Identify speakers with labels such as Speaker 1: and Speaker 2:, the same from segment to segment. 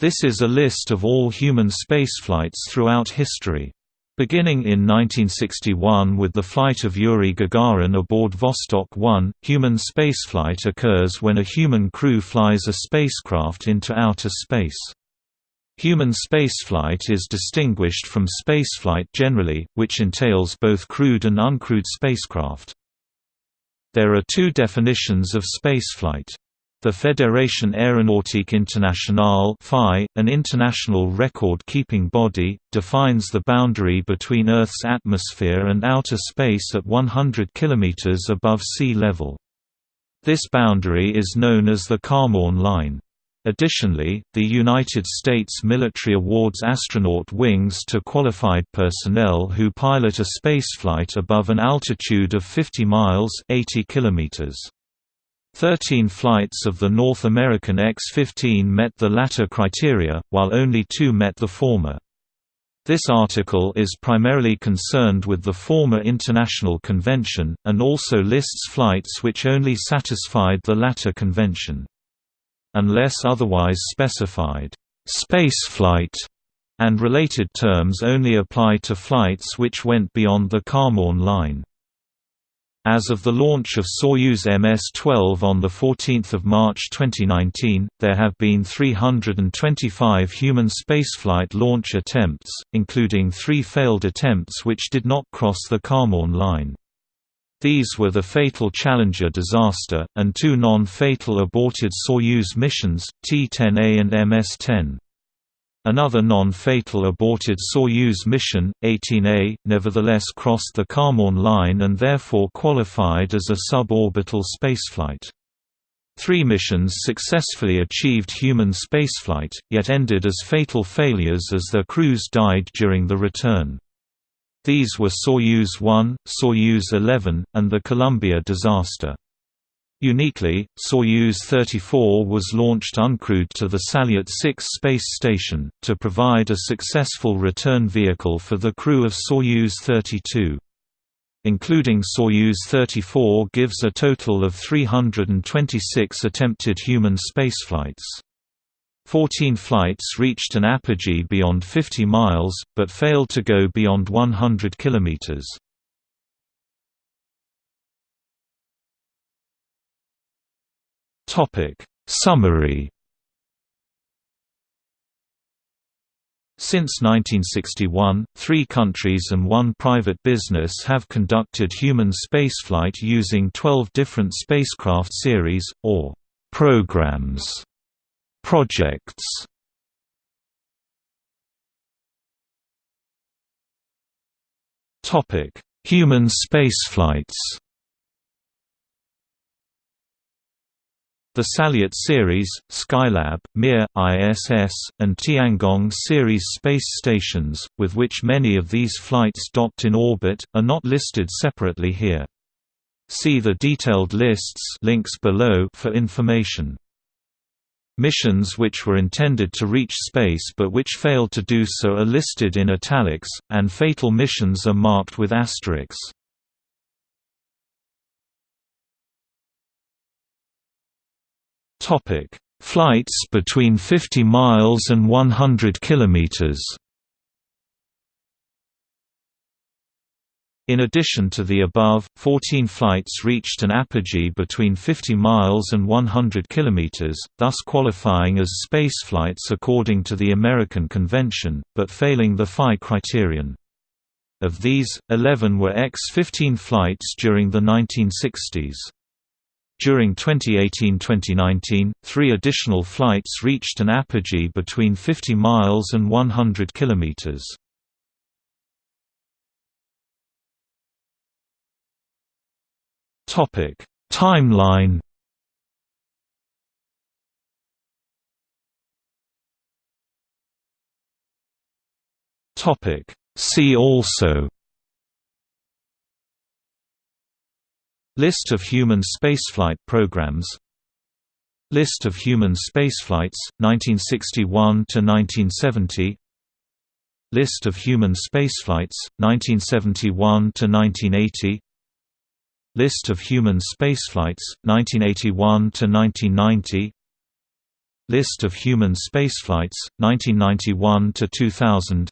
Speaker 1: This is a list of all human spaceflights throughout history. Beginning in 1961 with the flight of Yuri Gagarin aboard Vostok 1, human spaceflight occurs when a human crew flies a spacecraft into outer space. Human spaceflight is distinguished from spaceflight generally, which entails both crewed and uncrewed spacecraft. There are two definitions of spaceflight. The Fédération Aéronautique Internationale an international record-keeping body, defines the boundary between Earth's atmosphere and outer space at 100 km above sea level. This boundary is known as the Kármán line. Additionally, the United States military awards astronaut wings to qualified personnel who pilot a spaceflight above an altitude of 50 miles 80 kilometers. Thirteen flights of the North American X-15 met the latter criteria, while only two met the former. This article is primarily concerned with the former International Convention, and also lists flights which only satisfied the latter convention. Unless otherwise specified, "'spaceflight' and related terms only apply to flights which went beyond the Kármán line. As of the launch of Soyuz MS-12 on 14 March 2019, there have been 325 human spaceflight launch attempts, including three failed attempts which did not cross the Kármán line. These were the fatal Challenger disaster, and two non-fatal aborted Soyuz missions, T-10A and MS-10. Another non-fatal aborted Soyuz mission, 18A, nevertheless crossed the Kármán line and therefore qualified as a suborbital spaceflight. Three missions successfully achieved human spaceflight, yet ended as fatal failures as their crews died during the return. These were Soyuz 1, Soyuz 11, and the Columbia disaster. Uniquely, Soyuz 34 was launched uncrewed to the Salyut 6 space station, to provide a successful return vehicle for the crew of Soyuz 32. Including Soyuz 34 gives a total of 326 attempted human spaceflights. Fourteen flights reached an apogee beyond 50 miles, but failed to go beyond 100 kilometers. Topic. Summary. Since 1961, three countries and one private business have conducted human spaceflight using 12 different spacecraft series, or programs, projects. Human spaceflights The Salyut series, Skylab, Mir, ISS, and Tiangong series space stations, with which many of these flights docked in orbit, are not listed separately here. See the detailed lists links below for information. Missions which were intended to reach space but which failed to do so are listed in italics, and fatal missions are marked with asterisks. Topic: Flights between 50 miles and 100 kilometers. In addition to the above, 14 flights reached an apogee between 50 miles and 100 km, thus qualifying as spaceflights according to the American Convention, but failing the FAI criterion. Of these, 11 were X-15 flights during the 1960s. During 2018–2019, three additional flights reached an apogee between 50 miles and 100 kilometers. Topic: Timeline. Topic: See also List of human spaceflight programs List of human spaceflights, 1961–1970 List of human spaceflights, 1971–1980 List of human spaceflights, 1981–1990 List of human spaceflights, 1991 to 2000.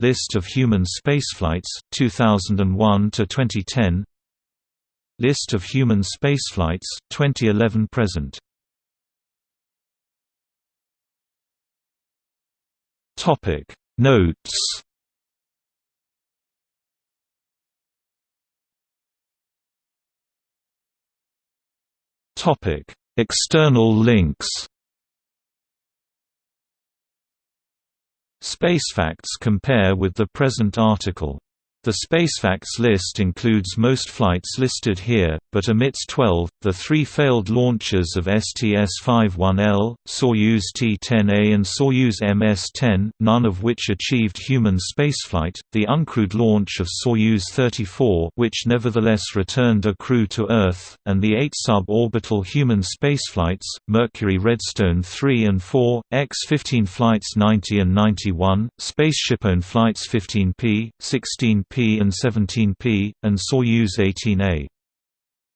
Speaker 1: List of human spaceflights, 2001 to 2010. List of human spaceflights, 2011 present. Topic. Notes. Topic. External links. Spacefacts compare with the present article the Spacefacts list includes most flights listed here, but omits 12, the three failed launches of STS-51L, Soyuz T-10A and Soyuz MS-10, none of which achieved human spaceflight, the uncrewed launch of Soyuz 34 which nevertheless returned a crew to Earth, and the eight suborbital human spaceflights, Mercury Redstone 3 and 4, X-15 flights 90 and 91, SpaceshipOne flights 15P, 16P and 17P, and Soyuz 18A.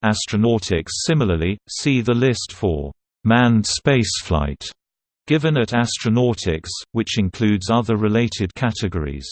Speaker 1: Astronautix Similarly, see the list for manned spaceflight given at Astronautix, which includes other related categories.